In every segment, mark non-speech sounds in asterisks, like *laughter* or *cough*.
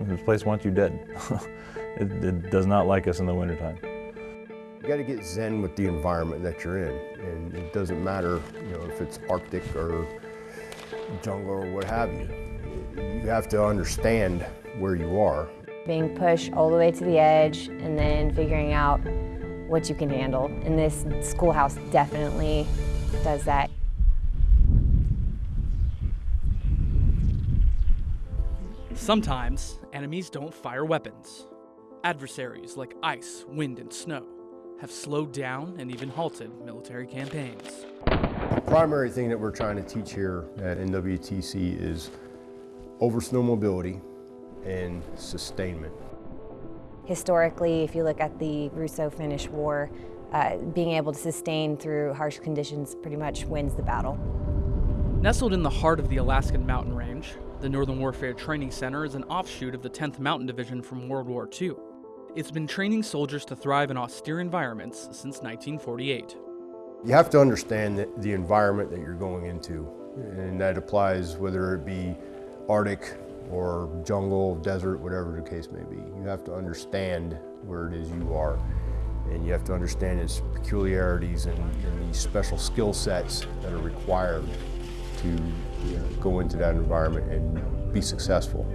This place wants you dead. *laughs* it, it does not like us in the wintertime. You got to get zen with the environment that you're in, and it doesn't matter, you know, if it's Arctic or jungle or what have you. You have to understand where you are. Being pushed all the way to the edge and then figuring out what you can handle. And this schoolhouse definitely does that. Sometimes, enemies don't fire weapons. Adversaries like ice, wind, and snow have slowed down and even halted military campaigns. The primary thing that we're trying to teach here at NWTC is over snow mobility and sustainment. Historically, if you look at the Russo-Finnish War, uh, being able to sustain through harsh conditions pretty much wins the battle. Nestled in the heart of the Alaskan mountain range, the Northern Warfare Training Center is an offshoot of the 10th Mountain Division from World War II. It's been training soldiers to thrive in austere environments since 1948. You have to understand the, environment that you're going into, and that applies whether it be Arctic or jungle, desert, whatever the case may be. You have to understand where it is you are, and you have to understand its peculiarities and, and the special skill sets that are required to you know, go into that environment and be successful.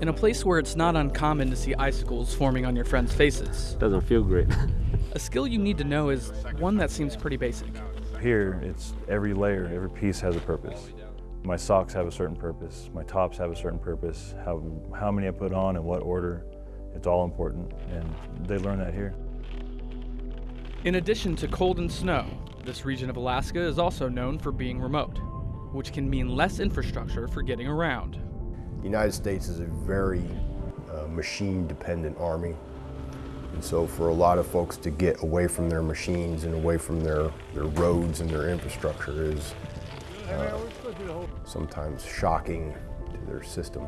In a place where it's not uncommon to see icicles forming on your friends' faces, Doesn't feel great. a skill you need to know is one that seems pretty basic. Here, it's every layer, every piece has a purpose. My socks have a certain purpose. My tops have a certain purpose. How, how many I put on and what order, it's all important. And they learn that here. In addition to cold and snow, this region of Alaska is also known for being remote, which can mean less infrastructure for getting around. The United States is a very uh, machine-dependent army. And so for a lot of folks to get away from their machines and away from their, their roads and their infrastructure is uh, sometimes shocking to their system.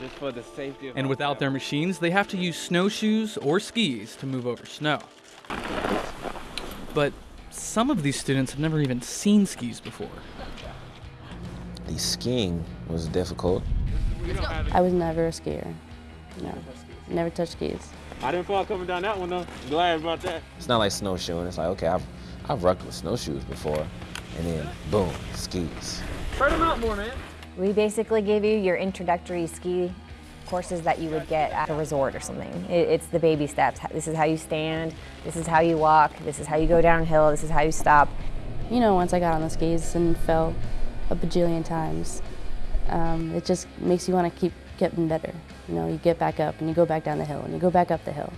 Just for the safety of And without their machines, they have to use snowshoes or skis to move over snow. But some of these students have never even seen skis before. The skiing was difficult. I was never a skier. No, never touched skis. I didn't fall coming down that one though. Glad about that. It's not like snowshoeing. It's like, okay, I've, I've rocked with snowshoes before. And then, boom, skis. Spread them out more, man. We basically give you your introductory ski courses that you would get at a resort or something. It, it's the baby steps. This is how you stand, this is how you walk, this is how you go downhill, this is how you stop. You know, once I got on the skis and fell a bajillion times, um, it just makes you want to keep getting better. You know, you get back up and you go back down the hill and you go back up the hill.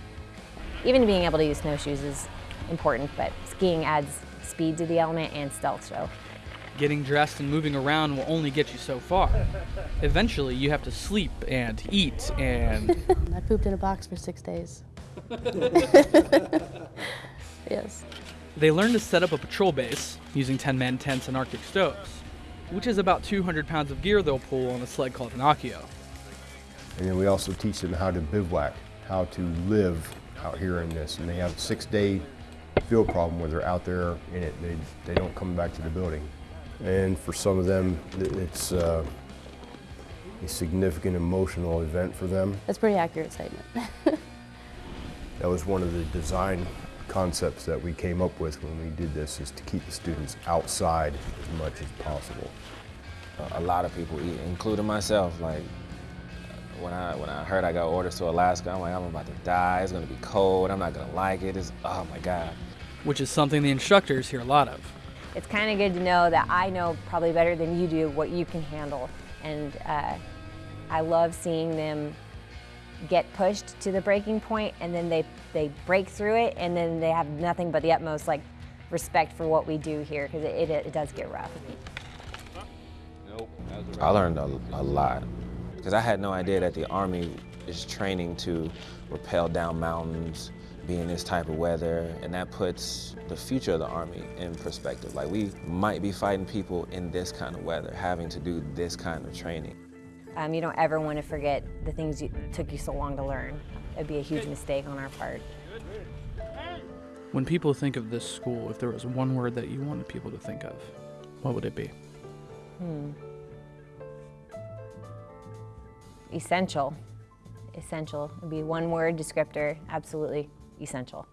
Even being able to use snowshoes is important, but skiing adds speed to the element and stealth show. Getting dressed and moving around will only get you so far. Eventually, you have to sleep and eat and. *laughs* I pooped in a box for six days. *laughs* *laughs* yes. They learn to set up a patrol base using 10 man tents and Arctic stoves, which is about 200 pounds of gear they'll pull on a sled called an Akio. And then we also teach them how to bivouac, how to live out here in this. And they have a six-day field problem where they're out there in it. They, they don't come back to the building. And for some of them, it's uh, a significant emotional event for them. That's a pretty accurate statement. *laughs* That was one of the design concepts that we came up with when we did this, is to keep the students outside as much as possible. A lot of people including myself. Like, when I, when I heard I got orders to Alaska, I'm like, I'm about to die. It's gonna be cold. I'm not gonna like it. It's, oh my God. which is something the instructors hear a lot of. It's kind of good to know that I know probably better than you do what you can handle. And uh, I love seeing them get pushed to the breaking point and then they, they break through it and then they have nothing but the utmost like respect for what we do here because it, it, it does get rough. I learned a, a lot because I had no idea that the Army is training to rappel down mountains, be in this type of weather, and that puts the future of the Army in perspective. Like, we might be fighting people in this kind of weather, having to do this kind of training. Um, you don't ever want to forget the things you took you so long to learn. It'd be a huge mistake on our part. When people think of this school, if there was one word that you wanted people to think of, what would it be? Essential. essential. It'd be one word descriptor, absolutely essential.